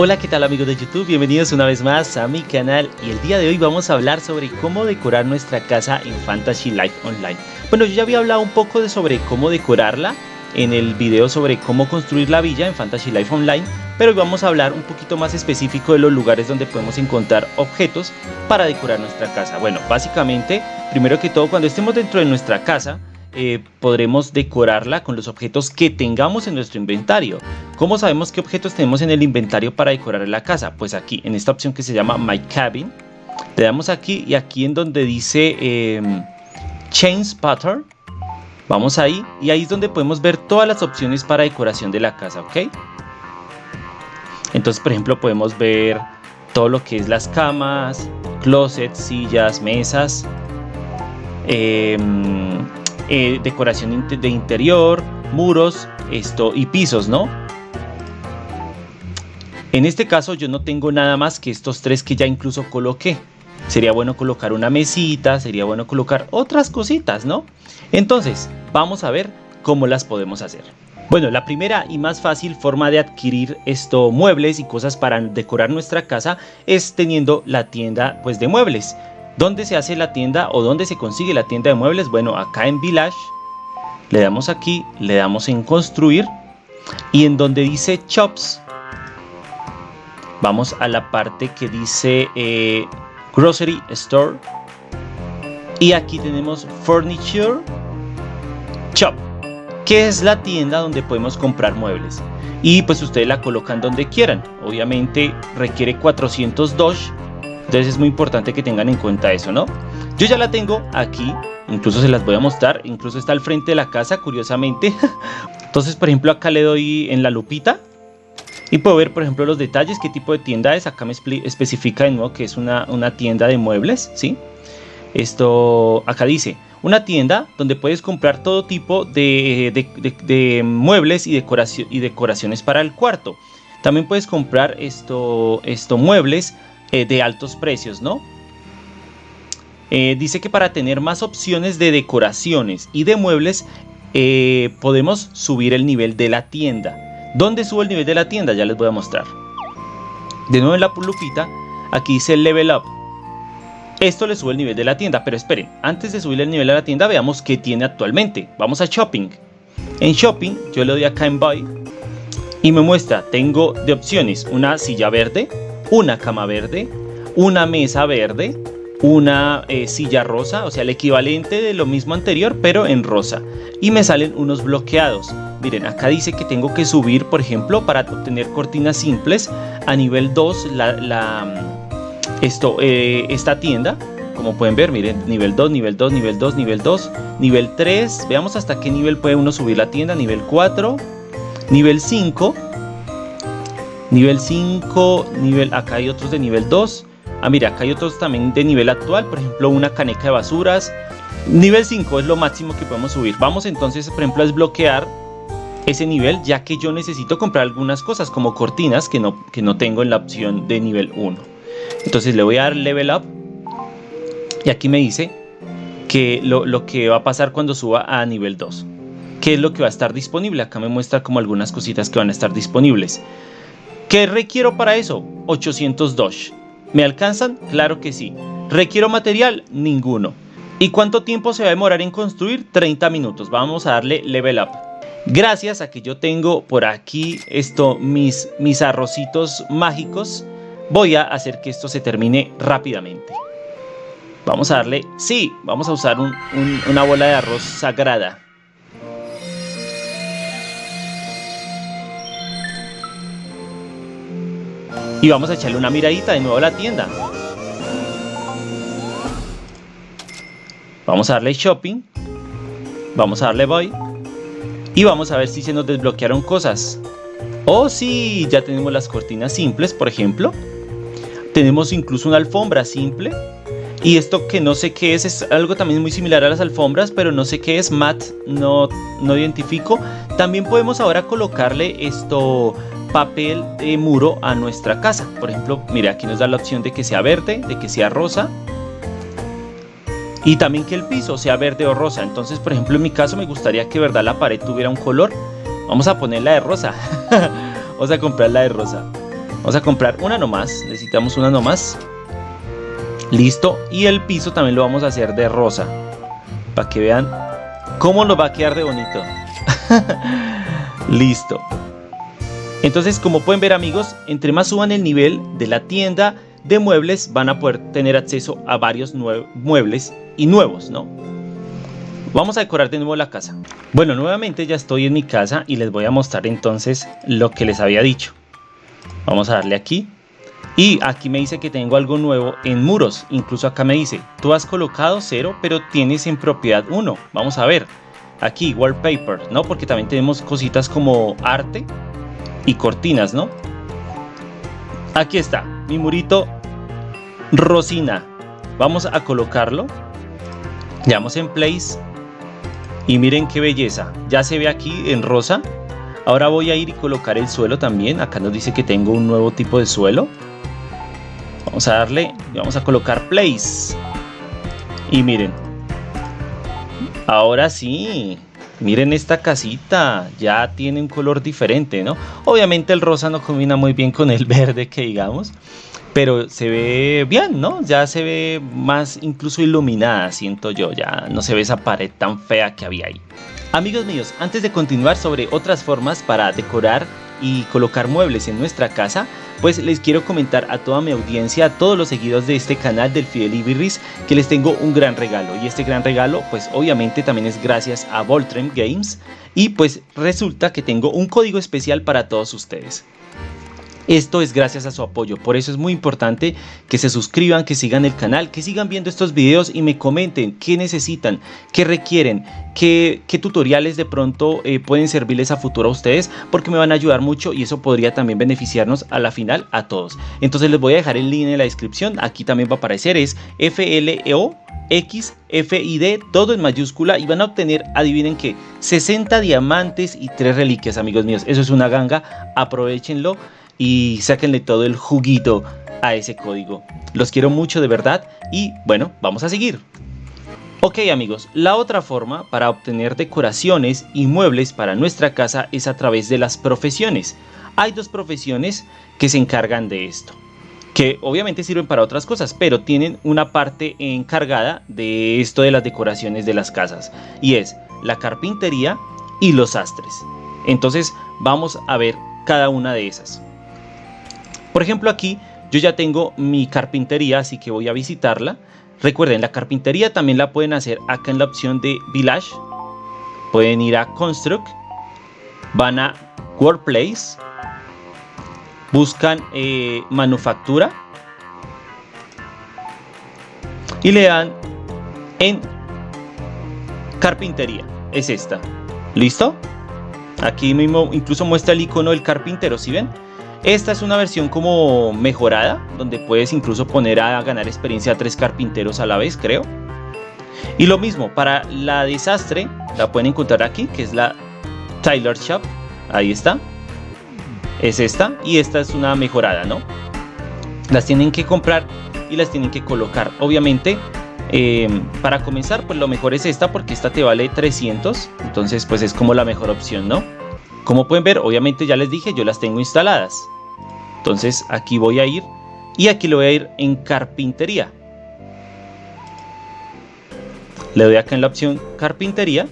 Hola, ¿qué tal amigos de YouTube? Bienvenidos una vez más a mi canal y el día de hoy vamos a hablar sobre cómo decorar nuestra casa en Fantasy Life Online. Bueno, yo ya había hablado un poco de sobre cómo decorarla en el video sobre cómo construir la villa en Fantasy Life Online, pero hoy vamos a hablar un poquito más específico de los lugares donde podemos encontrar objetos para decorar nuestra casa. Bueno, básicamente, primero que todo, cuando estemos dentro de nuestra casa, eh, podremos decorarla con los objetos que tengamos en nuestro inventario. ¿Cómo sabemos qué objetos tenemos en el inventario para decorar la casa? Pues aquí, en esta opción que se llama My Cabin, le damos aquí y aquí en donde dice eh, Change Pattern, vamos ahí y ahí es donde podemos ver todas las opciones para decoración de la casa, ¿ok? Entonces, por ejemplo, podemos ver todo lo que es las camas, closets, sillas, mesas, eh, eh, decoración de interior, muros esto, y pisos, ¿no? En este caso yo no tengo nada más que estos tres que ya incluso coloqué. Sería bueno colocar una mesita, sería bueno colocar otras cositas, ¿no? Entonces, vamos a ver cómo las podemos hacer. Bueno, la primera y más fácil forma de adquirir esto muebles y cosas para decorar nuestra casa es teniendo la tienda pues de muebles. ¿Dónde se hace la tienda o dónde se consigue la tienda de muebles? Bueno, acá en Village, le damos aquí, le damos en construir y en donde dice Shops, vamos a la parte que dice eh, Grocery Store y aquí tenemos Furniture Shop, que es la tienda donde podemos comprar muebles. Y pues ustedes la colocan donde quieran. Obviamente requiere 400 Doge entonces es muy importante que tengan en cuenta eso, ¿no? Yo ya la tengo aquí, incluso se las voy a mostrar, incluso está al frente de la casa, curiosamente. Entonces, por ejemplo, acá le doy en la lupita y puedo ver, por ejemplo, los detalles, qué tipo de tienda es. Acá me especifica de nuevo que es una, tienda de muebles, ¿sí? Esto, acá dice, una tienda donde puedes comprar todo tipo de, muebles y, decoración, y decoraciones para el cuarto. También puedes comprar esto, esto muebles eh, de altos precios, ¿no? Eh, dice que para tener más opciones de decoraciones y de muebles eh, podemos subir el nivel de la tienda. ¿Dónde subo el nivel de la tienda? Ya les voy a mostrar. De nuevo en la lupita, aquí dice Level Up. Esto le sube el nivel de la tienda, pero esperen, antes de subir el nivel de la tienda veamos qué tiene actualmente. Vamos a Shopping. En Shopping yo le doy acá en Buy y me muestra, tengo de opciones una silla verde, una cama verde, una mesa verde, una eh, silla rosa, o sea, el equivalente de lo mismo anterior, pero en rosa. Y me salen unos bloqueados. Miren, acá dice que tengo que subir, por ejemplo, para obtener cortinas simples a nivel 2, la, esto, eh, esta tienda. Como pueden ver, miren, nivel 2, nivel 2, nivel 2, nivel 2, nivel 3. Veamos hasta qué nivel puede uno subir la tienda. Nivel 4, nivel 5 Nivel 5, nivel, acá hay otros de nivel 2. Ah, mira, acá hay otros también de nivel actual, por ejemplo, una caneca de basuras. Nivel 5 es lo máximo que podemos subir. Vamos entonces, por ejemplo, a desbloquear ese nivel, ya que yo necesito comprar algunas cosas como cortinas que no, que no tengo en la opción de nivel 1. Entonces le voy a dar level up y aquí me dice que lo, lo que va a pasar cuando suba a nivel 2. ¿Qué es lo que va a estar disponible? Acá me muestra como algunas cositas que van a estar disponibles. ¿Qué requiero para eso? 800 Doge. ¿Me alcanzan? Claro que sí. ¿Requiero material? Ninguno. ¿Y cuánto tiempo se va a demorar en construir? 30 minutos. Vamos a darle level up. Gracias a que yo tengo por aquí esto, mis, mis arrocitos mágicos, voy a hacer que esto se termine rápidamente. Vamos a darle, sí, vamos a usar una bola de arroz sagrada. Y vamos a echarle una miradita de nuevo a la tienda. Vamos a darle shopping. Vamos a darle buy. Y vamos a ver si se nos desbloquearon cosas. Oh sí, ya tenemos las cortinas simples, por ejemplo. Tenemos incluso una alfombra simple. Y esto que no sé qué es, es algo también muy similar a las alfombras, pero no sé qué es, mat, no, no identifico. También podemos ahora colocarle esto, papel de muro a nuestra casa. Por ejemplo, mire, aquí nos da la opción de que sea verde, de que sea rosa. Y también que el piso sea verde o rosa. Entonces, por ejemplo, en mi caso me gustaría que verdad la pared tuviera un color. Vamos a ponerla de rosa. Vamos a comprarla de rosa. Vamos a comprar una nomás, necesitamos una nomás. Listo, y el piso también lo vamos a hacer de rosa. Para que vean cómo nos va a quedar de bonito. Listo. Entonces, como pueden ver amigos, entre más suban el nivel de la tienda de muebles, van a poder tener acceso a varios muebles y nuevos, ¿no? Vamos a decorar de nuevo la casa. Bueno, nuevamente ya estoy en mi casa y les voy a mostrar entonces lo que les había dicho. Vamos a darle aquí. Y aquí me dice que tengo algo nuevo en muros. Incluso acá me dice, tú has colocado cero, pero tienes en propiedad uno. Vamos a ver. Aquí, wallpaper, ¿no? Porque también tenemos cositas como arte y cortinas, ¿no? Aquí está, mi murito Rosina. Vamos a colocarlo. Le damos en place. Y miren qué belleza. Ya se ve aquí en rosa. Ahora voy a ir y colocar el suelo también. Acá nos dice que tengo un nuevo tipo de suelo. Vamos a darle y vamos a colocar place. Y miren. Ahora sí. Miren esta casita, ya tiene un color diferente, ¿no? Obviamente el rosa no combina muy bien con el verde que digamos, pero se ve bien, ¿no? Ya se ve más incluso iluminada, siento yo, ya no se ve esa pared tan fea que había ahí. Amigos míos, antes de continuar sobre otras formas para decorar y colocar muebles en nuestra casa, pues les quiero comentar a toda mi audiencia, a todos los seguidores de este canal del Fidel Ibirris, que les tengo un gran regalo. Y este gran regalo, pues obviamente también es gracias a Voltrem Games. Y pues resulta que tengo un código especial para todos ustedes. Esto es gracias a su apoyo, por eso es muy importante que se suscriban, que sigan el canal, que sigan viendo estos videos y me comenten qué necesitan, qué requieren, qué, tutoriales de pronto eh, pueden servirles a futuro a ustedes, porque me van a ayudar mucho y eso podría también beneficiarnos a la final a todos. Entonces les voy a dejar el link en la descripción, aquí también va a aparecer, es FLEO X, F y D, todo en mayúscula. Y van a obtener, adivinen qué, 60 diamantes y 3 reliquias amigos míos, eso es una ganga, aprovechenlo y sáquenle todo el juguito a ese código. Los quiero mucho de verdad y bueno, vamos a seguir. Ok amigos, la otra forma para obtener decoraciones y muebles para nuestra casa es a través de las profesiones. Hay dos profesiones que se encargan de esto, que obviamente sirven para otras cosas, pero tienen una parte encargada de esto de las decoraciones de las casas, y es la carpintería y los sastres. Entonces vamos a ver cada una de esas. Por ejemplo aquí yo ya tengo mi carpintería, así que voy a visitarla. Recuerden, la carpintería también la pueden hacer acá en la opción de Village. Pueden ir a Construct, van a Workplace, buscan eh, Manufactura y le dan en Carpintería. Es esta. ¿Listo? Aquí mismo incluso muestra el icono del carpintero, ¿sí ven? Esta es una versión como mejorada, donde puedes incluso poner a ganar experiencia a tres carpinteros a la vez, creo. Y lo mismo, para la desastre, la pueden encontrar aquí, que es la Tyler Shop. Ahí está. Es esta. Y esta es una mejorada, ¿no? Las tienen que comprar y las tienen que colocar. Obviamente, em, para comenzar, pues lo mejor es esta, porque esta te vale 300. Entonces, pues es como la mejor opción, ¿no? Como pueden ver, obviamente ya les dije, yo las tengo instaladas. Entonces aquí voy a ir y aquí le voy a ir en carpintería. Le doy acá en la opción carpintería.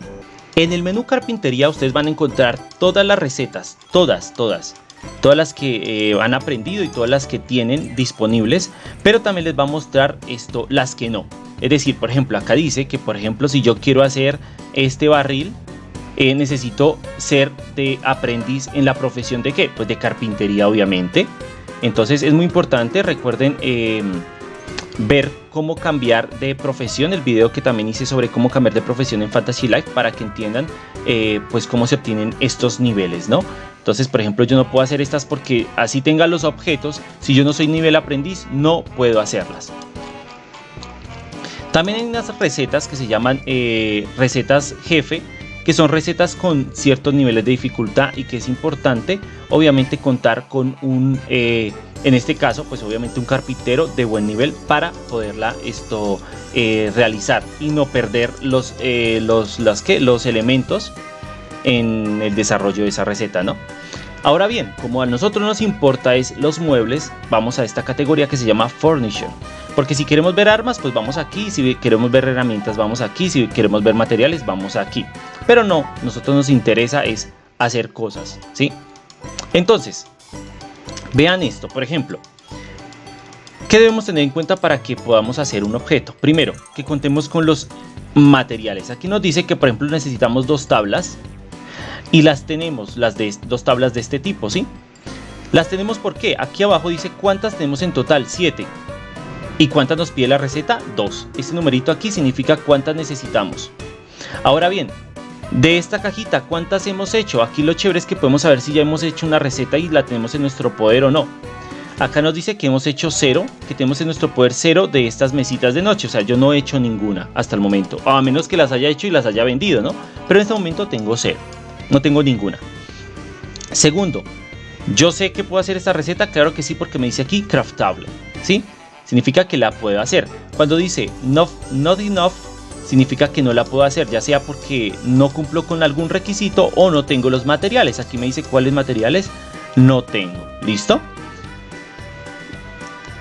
En el menú carpintería ustedes van a encontrar todas las recetas, todas, todas. Todas las que eh, han aprendido y todas las que tienen disponibles, pero también les va a mostrar esto, las que no. Es decir, por ejemplo, acá dice que por ejemplo si yo quiero hacer este barril, eh, necesito ser de aprendiz en la profesión de qué? Pues de carpintería obviamente. Entonces es muy importante, recuerden em, ver cómo cambiar de profesión, el video que también hice sobre cómo cambiar de profesión en Fantasy Life para que entiendan eh, pues cómo se obtienen estos niveles, ¿no? Entonces, por ejemplo, yo no puedo hacer estas porque así tenga los objetos, si yo no soy nivel aprendiz, no puedo hacerlas. También hay unas recetas que se llaman eh, recetas jefe, que son recetas con ciertos niveles de dificultad y que es importante obviamente contar con un, eh, en este caso pues obviamente un carpintero de buen nivel para poderla esto eh, realizar y no perder los, eh, los, las, que los elementos en el desarrollo de esa receta, ¿no? Ahora bien, como a nosotros nos importa es los muebles, vamos a esta categoría que se llama Furniture. Porque si queremos ver armas, pues vamos aquí, si queremos ver herramientas, vamos aquí, si queremos ver materiales, vamos aquí. Pero no, nosotros nos interesa es hacer cosas, ¿sí? Entonces, vean esto, por ejemplo, ¿qué debemos tener en cuenta para que podamos hacer un objeto? Primero, que contemos con los materiales. Aquí nos dice que, por ejemplo, necesitamos dos tablas, y las tenemos, las de dos tablas de este tipo, ¿sí? Las tenemos porque aquí abajo dice cuántas tenemos en total, 7. ¿Y cuántas nos pide la receta? 2. Este numerito aquí significa cuántas necesitamos. Ahora bien, de esta cajita, ¿cuántas hemos hecho? Aquí lo chévere es que podemos saber si ya hemos hecho una receta y la tenemos en nuestro poder o no. Acá nos dice que hemos hecho cero, que tenemos en nuestro poder cero de estas mesitas de noche. O sea, yo no he hecho ninguna hasta el momento. A menos que las haya hecho y las haya vendido, ¿no? Pero en este momento tengo cero. No tengo ninguna. Segundo, yo sé que puedo hacer esta receta, claro que sí, porque me dice aquí craftable, ¿sí? Significa que la puedo hacer. Cuando dice not, enough, significa que no la puedo hacer, ya sea porque no cumplo con algún requisito o no tengo los materiales. Aquí me dice cuáles materiales no tengo. ¿Listo?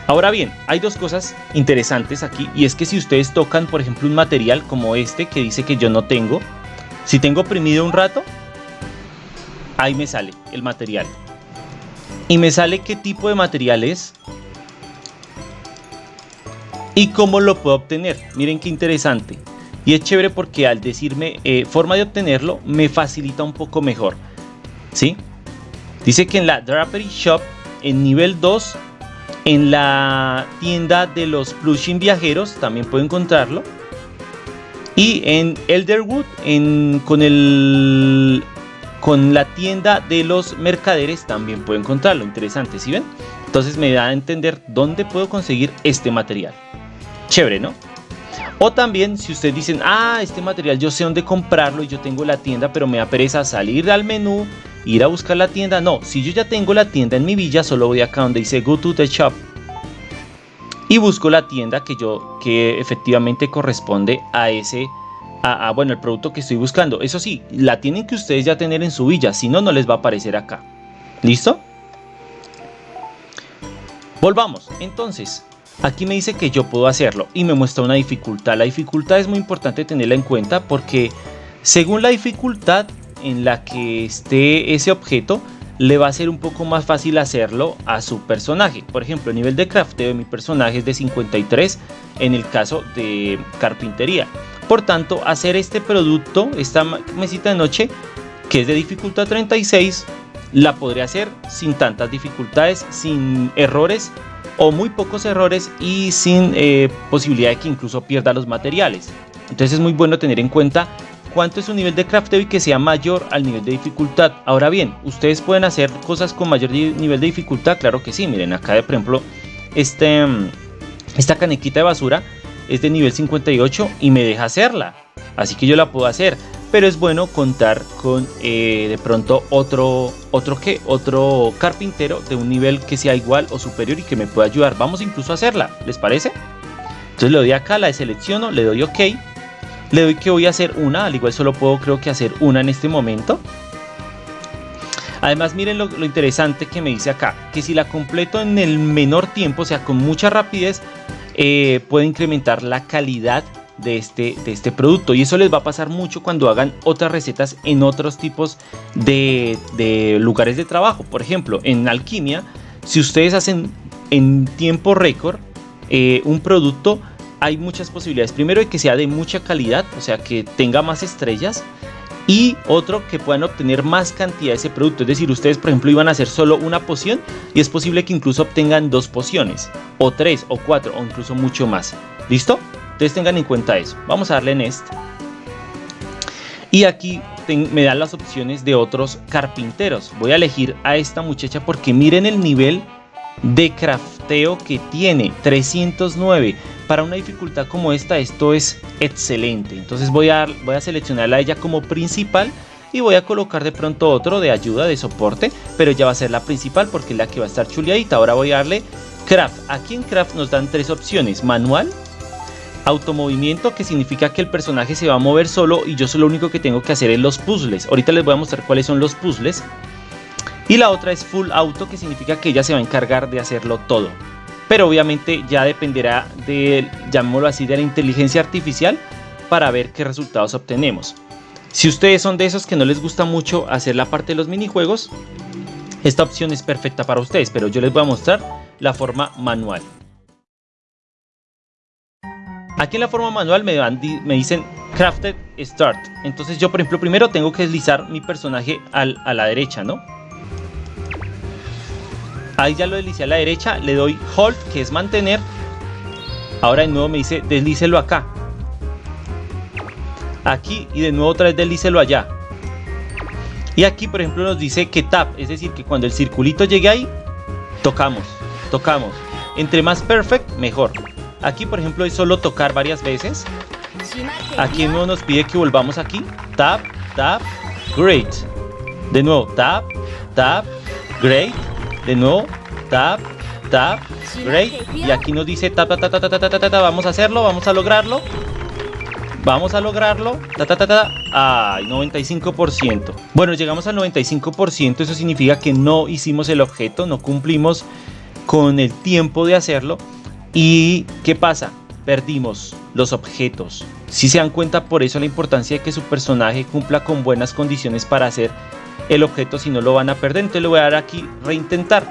Ahora bien, hay dos cosas interesantes aquí y es que si ustedes tocan, por ejemplo, un material como este que dice que yo no tengo, si tengo oprimido un rato, ahí me sale el material. Y me sale qué tipo de material es. Y cómo lo puedo obtener. Miren qué interesante. Y es chévere porque al decirme eh, forma de obtenerlo, me facilita un poco mejor. ¿Sí? Dice que en la Drapery Shop, en nivel 2, en la tienda de los plushing viajeros, también puedo encontrarlo. Y en Elderwood, en, con el con la tienda de los mercaderes también puedo encontrarlo. Interesante, ¿sí ven? Entonces me da a entender dónde puedo conseguir este material. Chévere, ¿no? O también si ustedes dicen, ah, este material yo sé dónde comprarlo y yo tengo la tienda, pero me da pereza salir al menú, ir a buscar la tienda. No, si yo ya tengo la tienda en mi villa, solo voy acá donde dice Go to the Shop y busco la tienda que yo que efectivamente corresponde a ese a, bueno, el producto que estoy buscando. Eso sí, la tienen que ustedes ya tener en su villa, si no, no les va a aparecer acá. ¿Listo? Volvamos. Entonces, aquí me dice que yo puedo hacerlo y me muestra una dificultad. La dificultad es muy importante tenerla en cuenta porque según la dificultad en la que esté ese objeto, le va a ser un poco más fácil hacerlo a su personaje. Por ejemplo, el nivel de crafteo de mi personaje es de 53 en el caso de carpintería. Por tanto, hacer este producto, esta mesita de noche, que es de dificultad 36, la podré hacer sin tantas dificultades, sin errores o muy pocos errores y sin eh, posibilidad de que incluso pierda los materiales. Entonces es muy bueno tener en cuenta cuánto es su nivel de crafteo y que sea mayor al nivel de dificultad. Ahora bien, ¿ustedes pueden hacer cosas con mayor nivel de dificultad? Claro que sí, miren acá de por ejemplo, este, esta canequita de basura es de nivel 58 y me deja hacerla. Así que yo la puedo hacer. Pero es bueno contar con eh, de pronto otro, otro que, otro carpintero de un nivel que sea igual o superior y que me pueda ayudar. Vamos incluso a hacerla, ¿les parece? Entonces le doy acá, la selecciono, le doy OK. Le doy que voy a hacer una, al igual solo puedo creo que hacer una en este momento. Además miren lo, interesante que me dice acá, que si la completo en el menor tiempo, o sea con mucha rapidez, eh, puede incrementar la calidad de este, de este producto y eso les va a pasar mucho cuando hagan otras recetas en otros tipos de, lugares de trabajo por ejemplo en alquimia si ustedes hacen en tiempo récord eh, un producto hay muchas posibilidades primero de que sea de mucha calidad o sea que tenga más estrellas y otro que puedan obtener más cantidad de ese producto. Es decir, ustedes por ejemplo iban a hacer solo una poción y es posible que incluso obtengan dos pociones, o tres, o cuatro, o incluso mucho más. ¿Listo? Entonces tengan en cuenta eso. Vamos a darle en este. Y aquí me dan las opciones de otros carpinteros. Voy a elegir a esta muchacha porque miren el nivel de crafteo que tiene 309 para una dificultad como esta esto es excelente entonces voy a, voy a seleccionarla a ella como principal y voy a colocar de pronto otro de ayuda de soporte pero ya va a ser la principal porque es la que va a estar chuleadita ahora voy a darle craft aquí en craft nos dan tres opciones manual automovimiento que significa que el personaje se va a mover solo y yo solo lo único que tengo que hacer es los puzzles ahorita les voy a mostrar cuáles son los puzzles Y la otra es full auto, que significa que ella se va a encargar de hacerlo todo. Pero obviamente ya dependerá de, llamémoslo así, de la inteligencia artificial para ver qué resultados obtenemos. Si ustedes son de esos que no les gusta mucho hacer la parte de los minijuegos, esta opción es perfecta para ustedes, pero yo les voy a mostrar la forma manual. Aquí en la forma manual me, me dicen Crafted Start. Entonces yo, por ejemplo, primero tengo que deslizar mi personaje a la derecha, ¿no? Ahí ya lo deslicé a la derecha, le doy Hold, que es mantener. Ahora de nuevo me dice deslícelo acá. Aquí y de nuevo otra vez deslícelo allá. Y aquí, por ejemplo, nos dice que tap, es decir, que cuando el circulito llegue ahí, tocamos, tocamos. Entre más perfect, mejor. Aquí, por ejemplo, es solo tocar varias veces. Aquí no nos pide que volvamos aquí. Tap, tap, great. De nuevo, tap, tap, great. De nuevo, tap, tap, great. Y aquí nos dice tap, tap, tap, tap, tap, tap, tap, vamos a hacerlo, vamos a lograrlo. Vamos a lograrlo. Ta, ta, ta, ta. Ay, 95%. Bueno, llegamos al 95%. Eso significa que no hicimos el objeto, no cumplimos con el tiempo de hacerlo. ¿Y qué pasa? Perdimos los objetos. Si se dan cuenta, por eso la importancia de que su personaje cumpla con buenas condiciones para hacer el objeto, si no lo van a perder. Entonces le voy a dar aquí reintentar.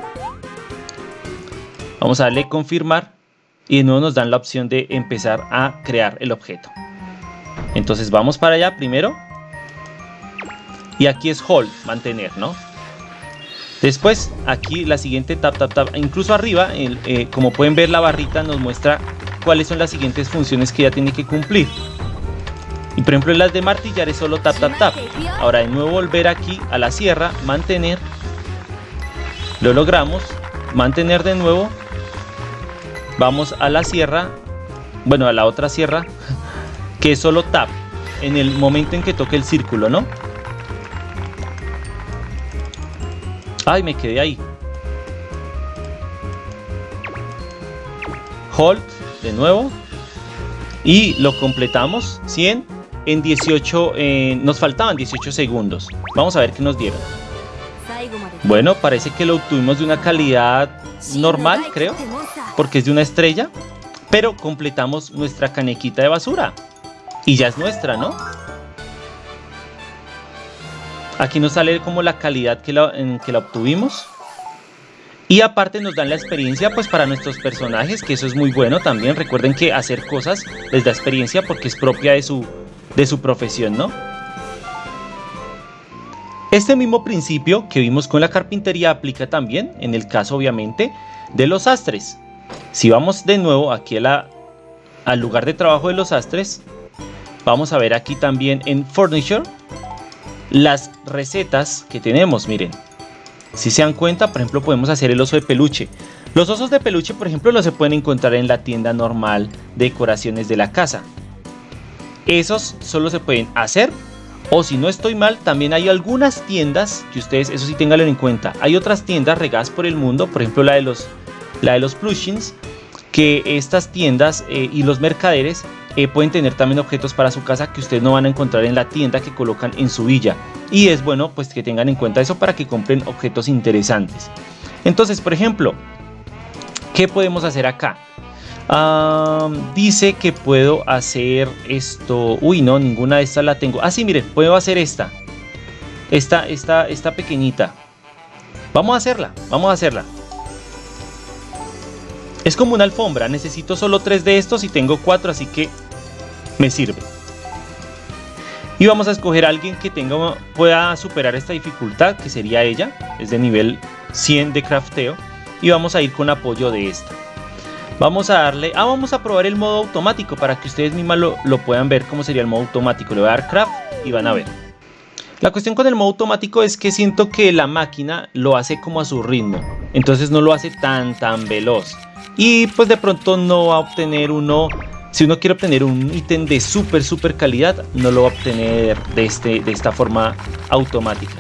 Vamos a darle confirmar y de nuevo nos dan la opción de empezar a crear el objeto. Entonces vamos para allá primero. Y aquí es hold, mantener, ¿no? Después aquí la siguiente tap tap tap, incluso arriba, eh, como pueden ver la barrita nos muestra cuáles son las siguientes funciones que ya tiene que cumplir. Y por ejemplo las de martillar es solo tap tap tap. Ahora de nuevo volver aquí a la sierra, mantener. Lo logramos. Mantener de nuevo. Vamos a la sierra. Bueno, a la otra sierra que es solo tap en el momento en que toque el círculo, ¿no? Ay, me quedé ahí. Hold de nuevo. Y lo completamos 100 en 18, eh, nos faltaban 18 segundos. Vamos a ver qué nos dieron. Bueno, parece que lo obtuvimos de una calidad normal, creo, porque es de una estrella, pero completamos nuestra canequita de basura y ya es nuestra, ¿no? Aquí nos sale como la calidad que la, que la obtuvimos. Y aparte nos dan la experiencia pues para nuestros personajes, que eso es muy bueno también. Recuerden que hacer cosas les da experiencia porque es propia de su, de su profesión, ¿no? Este mismo principio que vimos con la carpintería aplica también en el caso obviamente de los astres. Si vamos de nuevo aquí al lugar de trabajo de los astres, Vamos a ver aquí también en Furniture las recetas que tenemos, miren. Si se dan cuenta, por ejemplo, podemos hacer el oso de peluche. Los osos de peluche, por ejemplo, los se pueden encontrar en la tienda normal de decoraciones de la casa. Esos solo se pueden hacer o si no estoy mal, también hay algunas tiendas que ustedes, eso sí tenganlo en cuenta. Hay otras tiendas regadas por el mundo, por ejemplo la de los, la de los plushings, que estas tiendas eh, y los mercaderes eh, pueden tener también objetos para su casa que ustedes no van a encontrar en la tienda que colocan en su villa. Y es bueno pues que tengan en cuenta eso para que compren objetos interesantes. Entonces, por ejemplo, ¿qué podemos hacer acá? dice que puedo hacer esto. Uy, no, ninguna de estas la tengo. Ah, sí, miren, puedo hacer esta. Esta, esta, esta pequeñita. Vamos a hacerla, vamos a hacerla. Es como una alfombra, necesito solo tres de estos y tengo cuatro, así que me sirve. Y vamos a escoger a alguien que tenga, pueda superar esta dificultad, que sería ella, es de nivel 100 de crafteo. Y vamos a ir con apoyo de esta. Vamos a darle, ah, vamos a probar el modo automático para que ustedes mismas lo, lo puedan ver cómo sería el modo automático. Le voy a dar craft y van a ver. La cuestión con el modo automático es que siento que la máquina lo hace como a su ritmo. Entonces no lo hace tan tan veloz. Y pues de pronto no va a obtener uno si uno quiere obtener un ítem de súper súper calidad, no lo va a obtener de, este, de esta forma automática.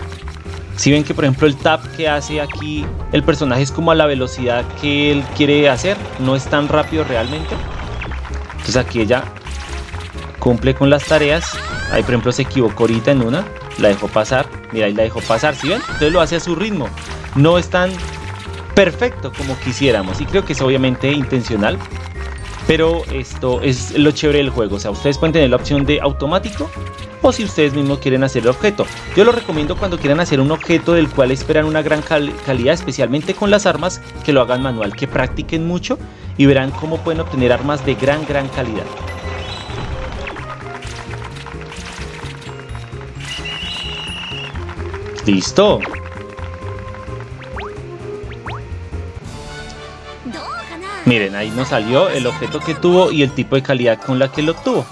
Si ven que por ejemplo el tap que hace aquí el personaje es como a la velocidad que él quiere hacer, no es tan rápido realmente. Entonces aquí ella cumple con las tareas. Ahí por ejemplo se equivocó ahorita en una. la dejó pasar, mira, ahí la dejó pasar, ¿sí ven? Entonces lo hace a su ritmo, no es tan perfecto como quisiéramos y creo que es obviamente intencional, pero esto es lo chévere del juego, o sea, ustedes pueden tener la opción de automático o si ustedes mismos quieren hacer el objeto. Yo lo recomiendo cuando quieran hacer un objeto del cual esperan una gran calidad, especialmente con las armas, que lo hagan manual, que practiquen mucho y verán cómo pueden obtener armas de gran gran calidad. Listo. Miren, ahí nos salió el objeto que tuvo y el tipo de calidad con la que lo tuvo.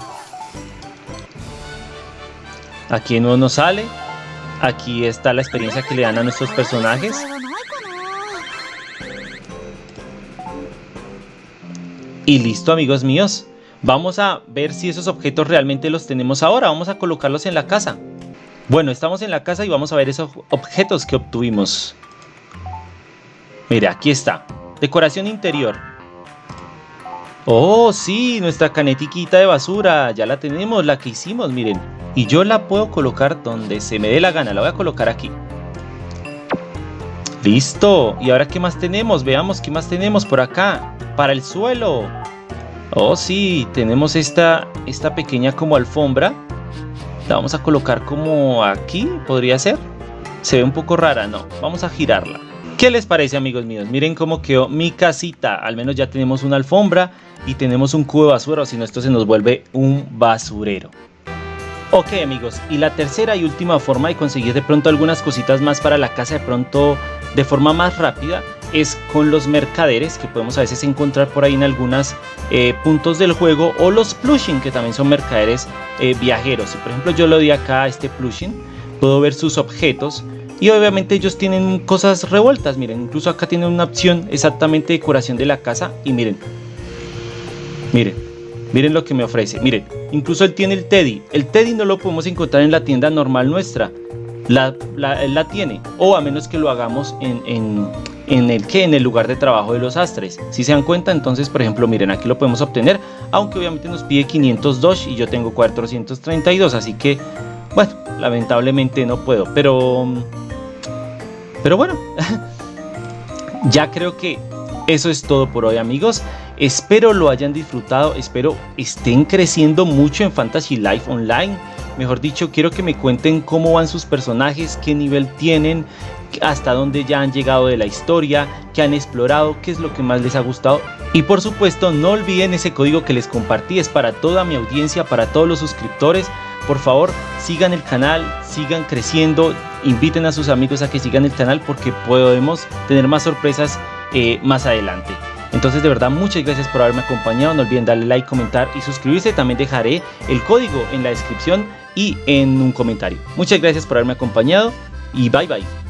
Aquí no nos sale. Aquí está la experiencia que le dan a nuestros personajes. Y listo amigos míos. Vamos a ver si esos objetos realmente los tenemos ahora. Vamos a colocarlos en la casa. Bueno, estamos en la casa y vamos a ver esos objetos que obtuvimos. Mira, aquí está. Decoración interior. Oh, sí, nuestra canetiquita de basura. Ya la tenemos, la que hicimos, miren. Y yo la puedo colocar donde se me dé la gana. La voy a colocar aquí. Listo. ¿Y ahora qué más tenemos? Veamos qué más tenemos por acá. Para el suelo. Oh, sí, tenemos esta, esta pequeña como alfombra. La vamos a colocar como aquí, podría ser. Se ve un poco rara, no. Vamos a girarla. ¿Qué les parece amigos míos? Miren cómo quedó mi casita. Al menos ya tenemos una alfombra y tenemos un cubo de basura si no esto se nos vuelve un basurero. Ok amigos, y la tercera y última forma de conseguir de pronto algunas cositas más para la casa de pronto de forma más rápida es con los mercaderes que podemos a veces encontrar por ahí en algunos eh, puntos del juego o los plushing que también son mercaderes eh, viajeros. Si por ejemplo yo lo di acá a este plushing, puedo ver sus objetos y obviamente ellos tienen cosas revueltas, miren, incluso acá tienen una opción exactamente decoración de la casa y miren, miren, miren lo que me ofrece, miren, incluso él tiene el Teddy, el Teddy no lo podemos encontrar en la tienda normal nuestra, la, él la tiene, o a menos que lo hagamos en, en, el en el lugar de trabajo de los astres. Si se dan cuenta, entonces, por ejemplo, miren, aquí lo podemos obtener, aunque obviamente nos pide 502 y yo tengo 432, así que, bueno, lamentablemente no puedo, pero pero bueno, ya creo que eso es todo por hoy amigos. Espero lo hayan disfrutado, espero estén creciendo mucho en Fantasy Life Online. Mejor dicho, quiero que me cuenten cómo van sus personajes, qué nivel tienen, hasta dónde ya han llegado de la historia, qué han explorado, qué es lo que más les ha gustado. Y por supuesto, no olviden ese código que les compartí, es para toda mi audiencia, para todos los suscriptores. Por favor, sigan el canal, sigan creciendo, inviten a sus amigos a que sigan el canal porque podemos tener más sorpresas eh, más adelante. Entonces de verdad muchas gracias por haberme acompañado, no olviden darle like, comentar y suscribirse, también dejaré el código en la descripción y en un comentario. Muchas gracias por haberme acompañado y bye bye.